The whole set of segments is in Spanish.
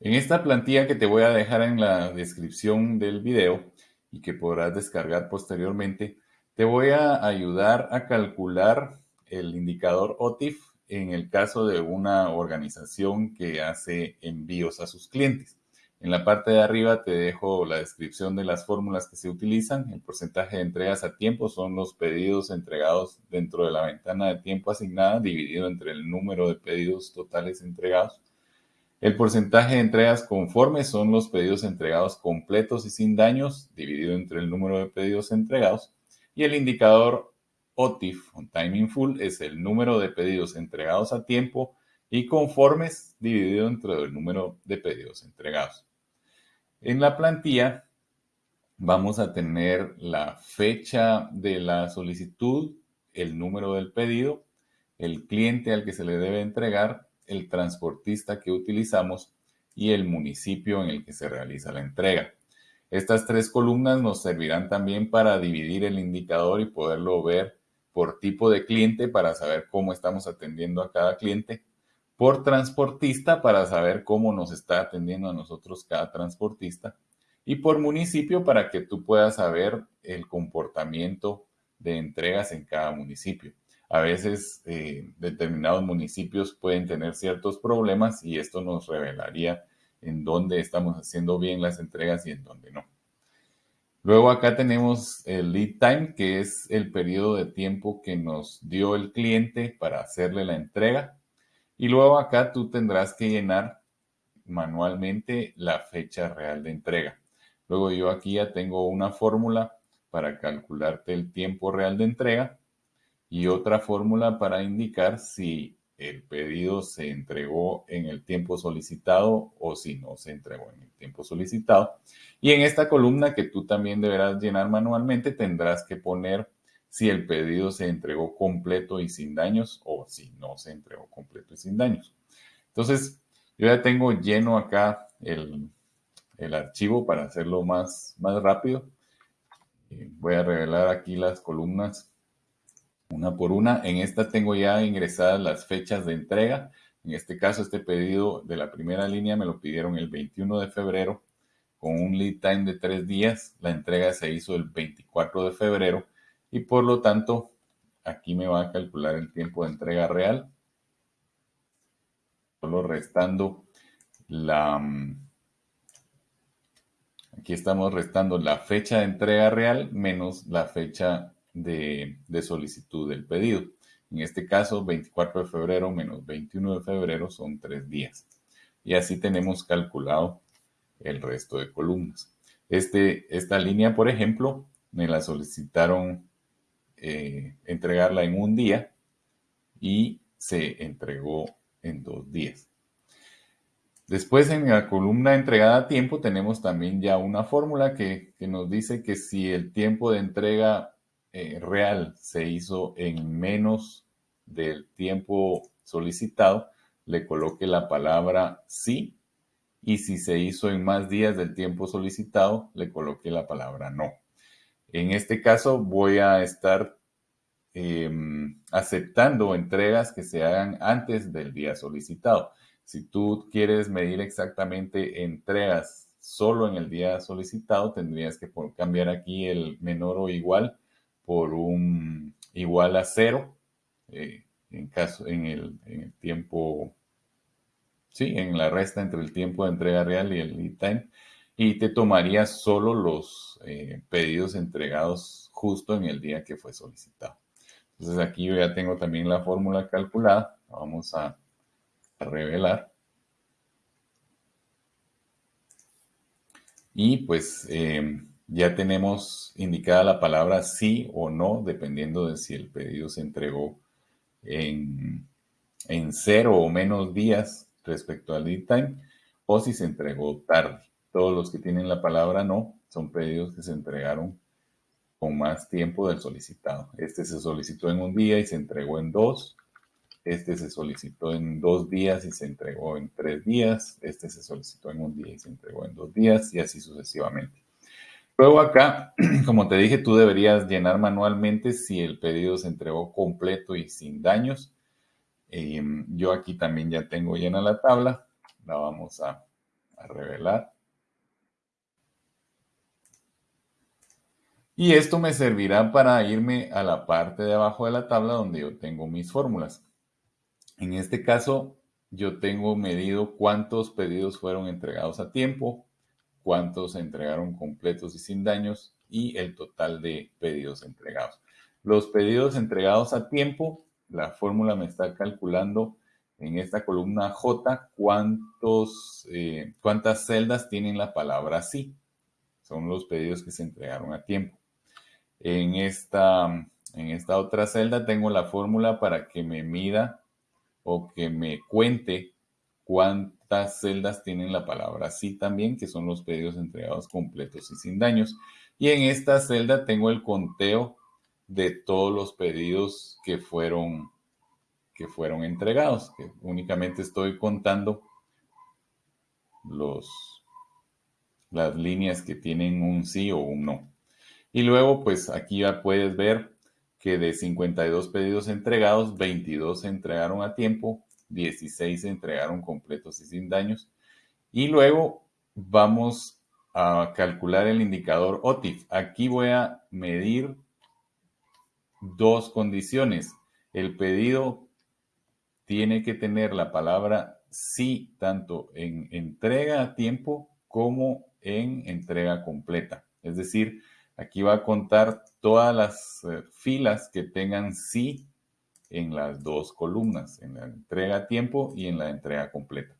En esta plantilla que te voy a dejar en la descripción del video y que podrás descargar posteriormente, te voy a ayudar a calcular el indicador OTIF en el caso de una organización que hace envíos a sus clientes. En la parte de arriba te dejo la descripción de las fórmulas que se utilizan. El porcentaje de entregas a tiempo son los pedidos entregados dentro de la ventana de tiempo asignada dividido entre el número de pedidos totales entregados. El porcentaje de entregas conformes son los pedidos entregados completos y sin daños dividido entre el número de pedidos entregados. Y el indicador OTIF, on time full, es el número de pedidos entregados a tiempo y conformes dividido entre el número de pedidos entregados. En la plantilla vamos a tener la fecha de la solicitud, el número del pedido, el cliente al que se le debe entregar, el transportista que utilizamos y el municipio en el que se realiza la entrega. Estas tres columnas nos servirán también para dividir el indicador y poderlo ver por tipo de cliente para saber cómo estamos atendiendo a cada cliente por transportista para saber cómo nos está atendiendo a nosotros cada transportista y por municipio para que tú puedas saber el comportamiento de entregas en cada municipio. A veces eh, determinados municipios pueden tener ciertos problemas y esto nos revelaría en dónde estamos haciendo bien las entregas y en dónde no. Luego acá tenemos el lead time, que es el periodo de tiempo que nos dio el cliente para hacerle la entrega. Y luego acá tú tendrás que llenar manualmente la fecha real de entrega. Luego yo aquí ya tengo una fórmula para calcularte el tiempo real de entrega y otra fórmula para indicar si el pedido se entregó en el tiempo solicitado o si no se entregó en el tiempo solicitado. Y en esta columna que tú también deberás llenar manualmente tendrás que poner si el pedido se entregó completo y sin daños o si no se entregó completo y sin daños. Entonces, yo ya tengo lleno acá el, archivo para hacerlo más, más rápido. Eh, voy a revelar aquí las columnas una por una. En esta tengo ya ingresadas las fechas de entrega. En este caso, este pedido de la primera línea me lo pidieron el 21 de febrero con un lead time de tres días. La entrega se hizo el 24 de febrero y por lo tanto aquí me va a calcular el tiempo de entrega real. Solo restando la... Aquí estamos restando la fecha de entrega real menos la fecha de, solicitud del pedido. En este caso, 24 de febrero menos 21 de febrero son tres días. Y así tenemos calculado el resto de columnas. Este, esta línea, por ejemplo, me la solicitaron eh, entregarla en un día y se entregó en dos días. Después en la columna entregada a tiempo tenemos también ya una fórmula que, nos dice que si el tiempo de entrega eh, real se hizo en menos del tiempo solicitado, le coloque la palabra sí y si se hizo en más días del tiempo solicitado, le coloque la palabra no. En este caso voy a estar em, aceptando entregas que se hagan antes del día solicitado. Si tú quieres medir exactamente entregas solo en el día solicitado, tendrías que cambiar aquí el menor o igual por un igual a cero eh, en, caso, en, el, tiempo, sí, en la resta entre el tiempo de entrega real y el lead time y te tomaría solo los eh, pedidos entregados justo en el día que fue solicitado. Entonces aquí yo ya tengo también la fórmula calculada. Vamos a, revelar. Y pues eh, ya tenemos indicada la palabra sí o no, dependiendo de si el pedido se entregó en, cero o menos días respecto al lead time o si se entregó tarde. Todos los que tienen la palabra no son pedidos que se entregaron con más tiempo del solicitado. Este se solicitó en un día y se entregó en dos. Este se solicitó en dos días y se entregó en tres días. Este se solicitó en un día y se entregó en dos días y así sucesivamente. Luego acá, como te dije, tú deberías llenar manualmente si el pedido se entregó completo y sin daños. Em, yo aquí también ya tengo llena la tabla. La vamos a a revelar. Y esto me servirá para irme a la parte de abajo de la tabla donde yo tengo mis fórmulas. En este caso, yo tengo medido cuántos pedidos fueron entregados a tiempo, cuántos se entregaron completos y sin daños y el total de pedidos entregados. Los pedidos entregados a tiempo, la fórmula me está calculando en esta columna J cuántos, eh, cuántas celdas tienen la palabra sí. Son los pedidos que se entregaron a tiempo. En esta, en esta otra celda tengo la fórmula para que me mida o que me cuente cuántas celdas tienen la palabra sí también, que son los pedidos entregados completos y sin daños. Y en esta celda tengo el conteo de todos los pedidos que fueron, que fueron entregados, que únicamente estoy contando los, las líneas que tienen un sí o un no. Y luego, pues aquí ya puedes ver que de 52 pedidos entregados, 22 se entregaron a tiempo, 16 se entregaron completos y sin daños. Y luego vamos a calcular el indicador OTIF. Aquí voy a medir dos condiciones. El pedido tiene que tener la palabra sí tanto en entrega a tiempo como en entrega completa. Es decir, Aquí va a contar todas las eh, filas que tengan sí en las dos columnas, en la entrega a tiempo y en la entrega completa.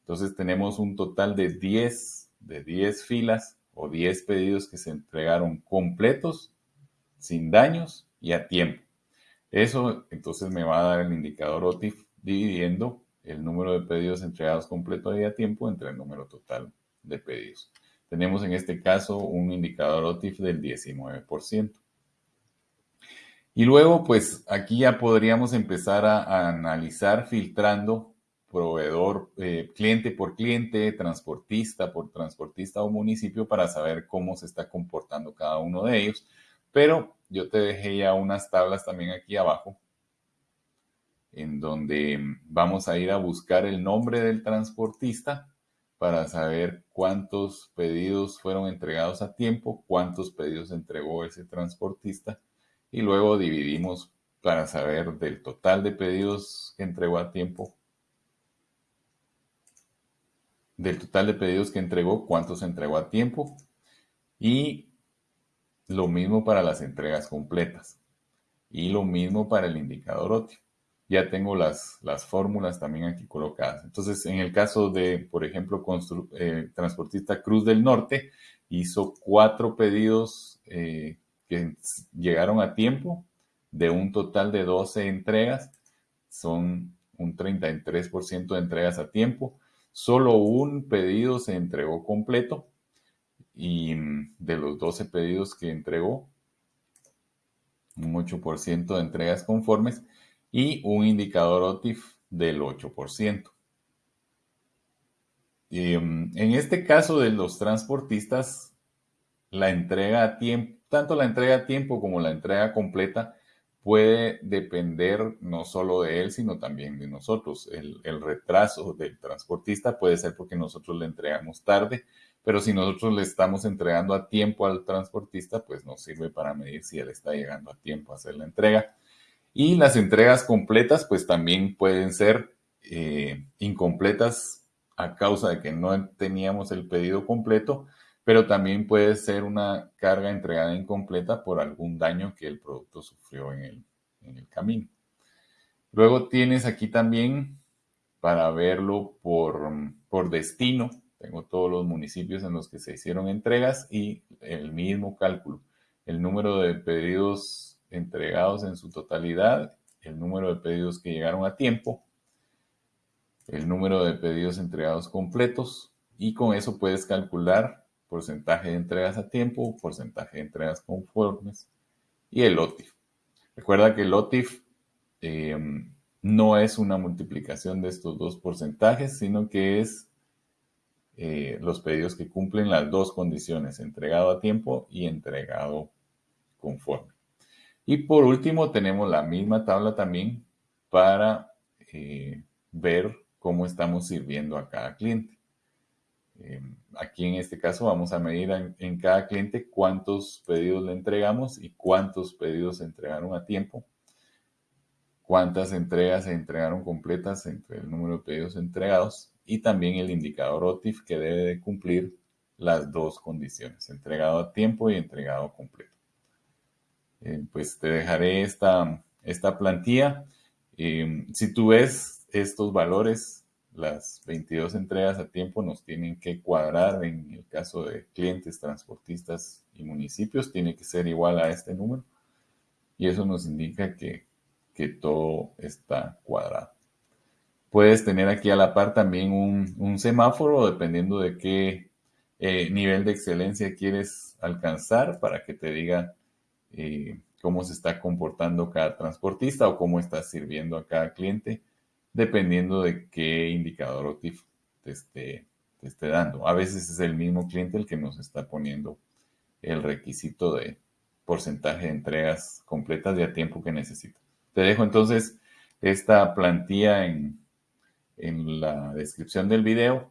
Entonces tenemos un total de 10, de 10 filas o 10 pedidos que se entregaron completos, sin daños y a tiempo. Eso entonces me va a dar el indicador OTIF dividiendo el número de pedidos entregados completos y a tiempo entre el número total de pedidos. Tenemos en este caso un indicador OTIF del 19%. Y luego, pues aquí ya podríamos empezar a, analizar filtrando proveedor, eh, cliente por cliente, transportista por transportista o municipio para saber cómo se está comportando cada uno de ellos. Pero yo te dejé ya unas tablas también aquí abajo en donde vamos a ir a buscar el nombre del transportista para saber cuántos pedidos fueron entregados a tiempo, cuántos pedidos entregó ese transportista y luego dividimos para saber del total de pedidos que entregó a tiempo, del total de pedidos que entregó, cuántos entregó a tiempo y lo mismo para las entregas completas y lo mismo para el indicador óptimo. Ya tengo las, las fórmulas también aquí colocadas. Entonces, en el caso de, por ejemplo, eh, transportista Cruz del Norte, hizo cuatro pedidos eh, que llegaron a tiempo de un total de 12 entregas. Son un 33% de entregas a tiempo. Solo un pedido se entregó completo y mm, de los 12 pedidos que entregó, un 8% de entregas conformes y un indicador OTIF del 8%. Em, en este caso de los transportistas, la entrega a tiempo, tanto la entrega a tiempo como la entrega completa puede depender no solo de él, sino también de nosotros. El, retraso del transportista puede ser porque nosotros le entregamos tarde, pero si nosotros le estamos entregando a tiempo al transportista, pues nos sirve para medir si él está llegando a tiempo a hacer la entrega. Y las entregas completas, pues también pueden ser eh, incompletas a causa de que no teníamos el pedido completo, pero también puede ser una carga entregada incompleta por algún daño que el producto sufrió en el, en el camino. Luego tienes aquí también para verlo por, por destino. Tengo todos los municipios en los que se hicieron entregas y el mismo cálculo. El número de pedidos entregados en su totalidad, el número de pedidos que llegaron a tiempo, el número de pedidos entregados completos y con eso puedes calcular porcentaje de entregas a tiempo, porcentaje de entregas conformes y el OTIF. Recuerda que el OTIF em, no es una multiplicación de estos dos porcentajes, sino que es eh, los pedidos que cumplen las dos condiciones, entregado a tiempo y entregado conforme. Y por último, tenemos la misma tabla también para eh, ver cómo estamos sirviendo a cada cliente. Eh, aquí en este caso vamos a medir en, cada cliente cuántos pedidos le entregamos y cuántos pedidos se entregaron a tiempo, cuántas entregas se entregaron completas entre el número de pedidos entregados y también el indicador OTIF que debe de cumplir las dos condiciones, entregado a tiempo y entregado completo. Eh, pues te dejaré esta, esta plantilla. Eh, si tú ves estos valores, las 22 entregas a tiempo nos tienen que cuadrar en el caso de clientes, transportistas y municipios, tiene que ser igual a este número. Y eso nos indica que, todo está cuadrado. Puedes tener aquí a la par también un, semáforo, dependiendo de qué eh, nivel de excelencia quieres alcanzar, para que te diga eh, cómo se está comportando cada transportista o cómo está sirviendo a cada cliente dependiendo de qué indicador OTIF te esté, te esté dando. A veces es el mismo cliente el que nos está poniendo el requisito de porcentaje de entregas completas y a tiempo que necesita. Te dejo entonces esta plantilla en, en la descripción del video.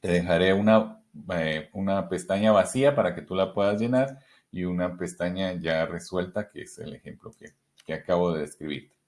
Te dejaré una, eh, una pestaña vacía para que tú la puedas llenar y una pestaña ya resuelta, que es el ejemplo que, que acabo de describirte.